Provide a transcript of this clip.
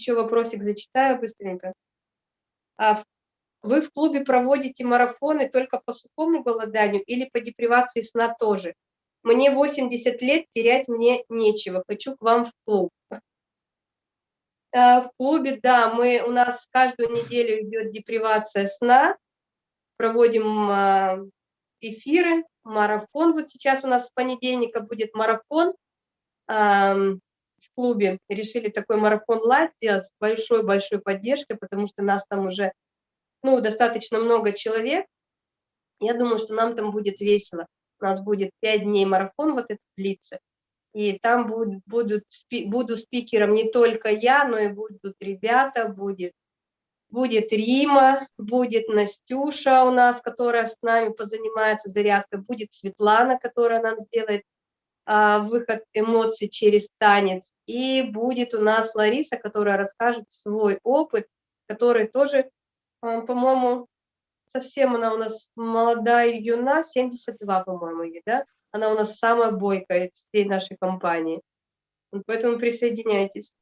Еще вопросик зачитаю быстренько. А вы в клубе проводите марафоны только по сухому голоданию или по депривации сна тоже? Мне 80 лет, терять мне нечего, хочу к вам в клуб. А, в клубе, да, мы, у нас каждую неделю идет депривация сна, проводим а, эфиры, марафон. Вот сейчас у нас с понедельника будет марафон в клубе. Решили такой марафон лайт сделать с большой-большой поддержкой, потому что нас там уже ну, достаточно много человек. Я думаю, что нам там будет весело. У нас будет пять дней марафон вот этот длится. И там будут, будут, буду спикером не только я, но и будут ребята, будет, будет Рима, будет Настюша у нас, которая с нами позанимается зарядкой, будет Светлана, которая нам сделает выход эмоций через танец, и будет у нас Лариса, которая расскажет свой опыт, который тоже, а, по-моему, совсем она у нас молодая юна, 72, по-моему, ей, да? Она у нас самая бойкая из всей нашей компании. Поэтому присоединяйтесь.